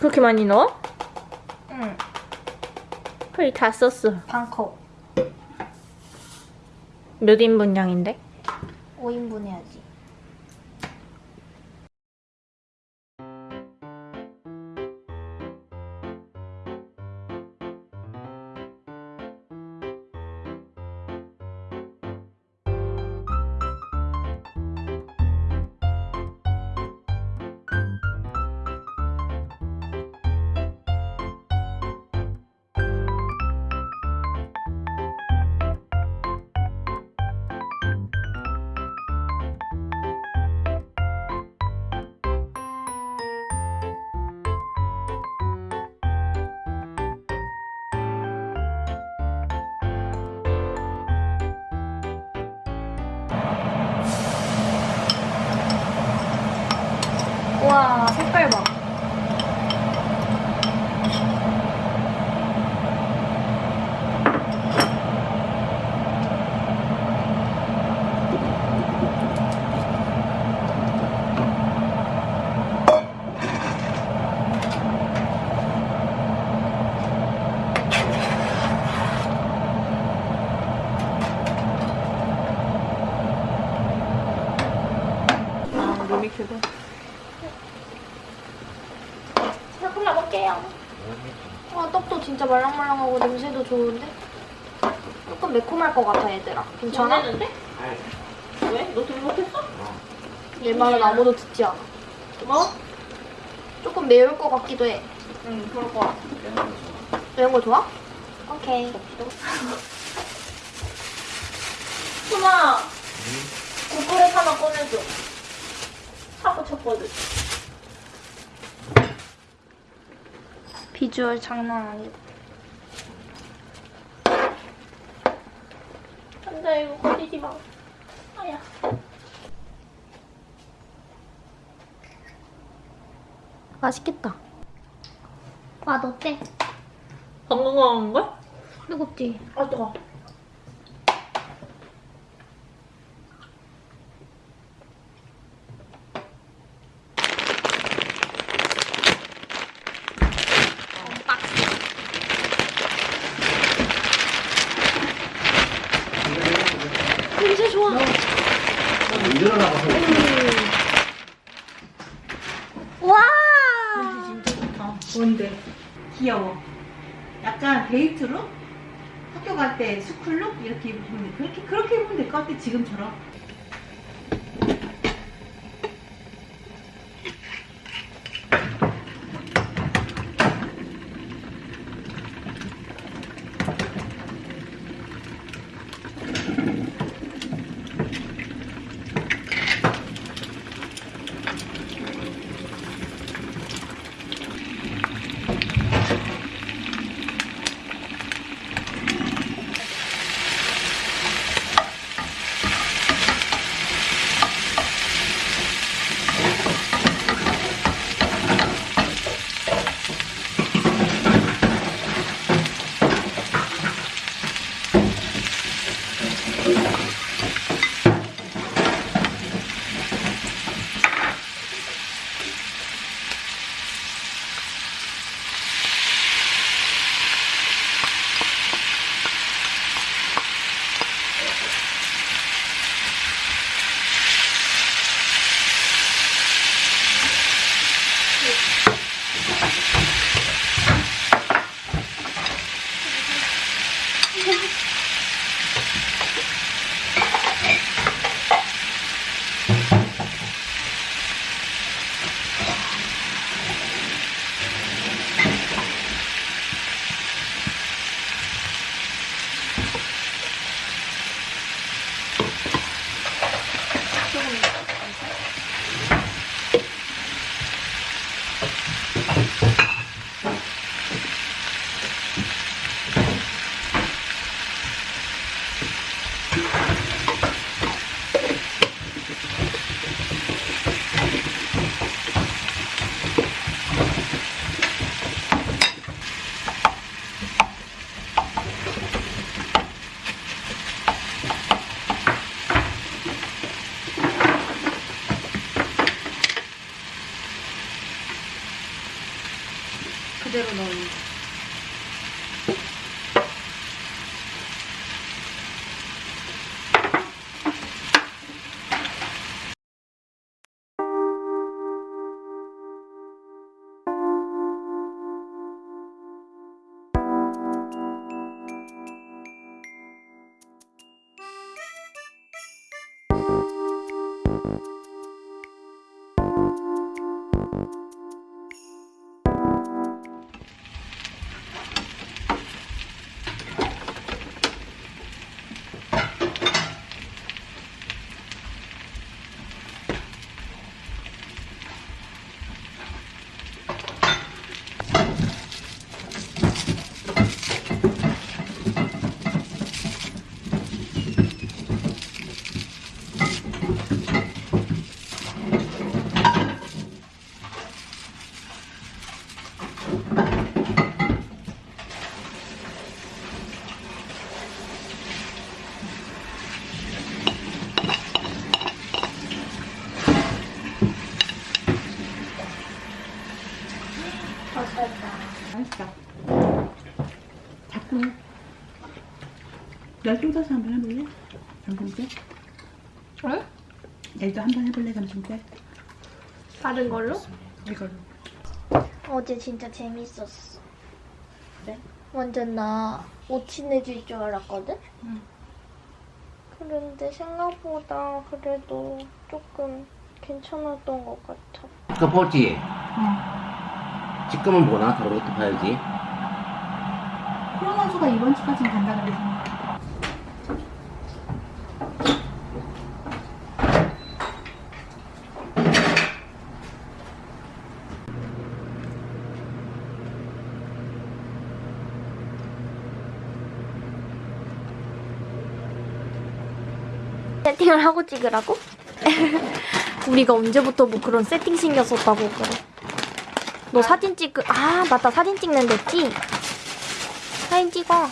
그렇게 많이 넣어? 응. 거의 다 썼어. 반컵. 몇 인분 양인데? 5인분 해야지. 와, 색깔 봐. 아, 몸이 먹게요. 와, 떡도 진짜 말랑말랑하고 냄새도 좋은데? 조금 매콤할 것 같아, 얘들아. 괜찮아? 왜? 너 되게 못했어? 내 말은 아무도 듣지 않아. 뭐? 조금 매울 것 같기도 해. 응, 그럴 거 같아. 매운 거 좋아? 오케이. 수마! 국그릇 하나 꺼내줘. 사고 쳤거든. 비주얼 장난 아니다. 안 돼, 이거 꺼지지 마. 아야. 맛있겠다. 맛 어때? 건강한 걸? 뜨겁지? 아, 뜨거. 일어나가서 와! 진짜 좋다. 뭔데? 귀여워. 약간 데이트룩? 학교 갈 때 스쿨룩? 이렇게 입으면 돼. 그렇게, 그렇게 입으면 될 것 같아, 지금처럼. 열중 떠서 한번 해볼래? 점심 때? 응? 열도 한번 해볼래 점심 때? 다른 걸로? 이걸로. 어제 진짜 재밌었어. 그래? 완전 나 오친해질 줄 알았거든? 응. 그런데 생각보다 그래도 조금 괜찮았던 것 같아. 그거 보지? 어. 지금은 뭐나? 다른 것도 봐야지. 코로나 수가 이번 주까지는 간다 그래서. 세팅을 하고 찍으라고? 우리가 언제부터 뭐 그런 세팅 신경 썼다고 그래. 너 사진 찍, 아, 맞다. 사진 찍는 데지? 사진 찍어.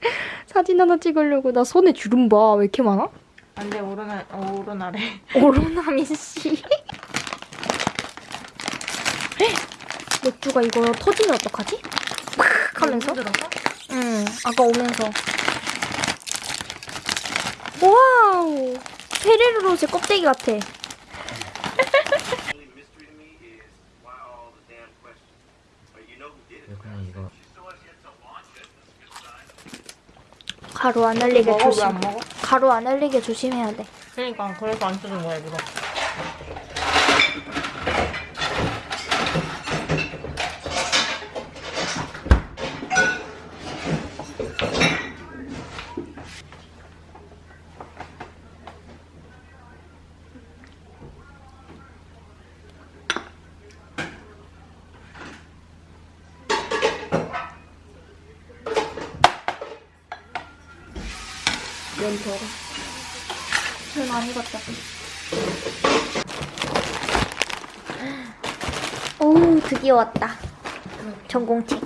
사진 하나 찍으려고. 나 손에 주름 봐. 왜 이렇게 많아? 안 돼 오르나 오르나래. 오로나미 씨. 맥주가 이거 터지면 어떡하지? 팍 하면서? 들었어? 응, 아까 오면서. 와우! 페레로로제 껍데기 같아. 이거 가루 안 흘리게 먹어 조심. 안? 가루 안 흘리게 조심해야 돼. 그러니까 그래서 안 쓰는 거야 이거. 면 덜어. 술 많이 갔다. 오, 드디어 왔다. 전공책.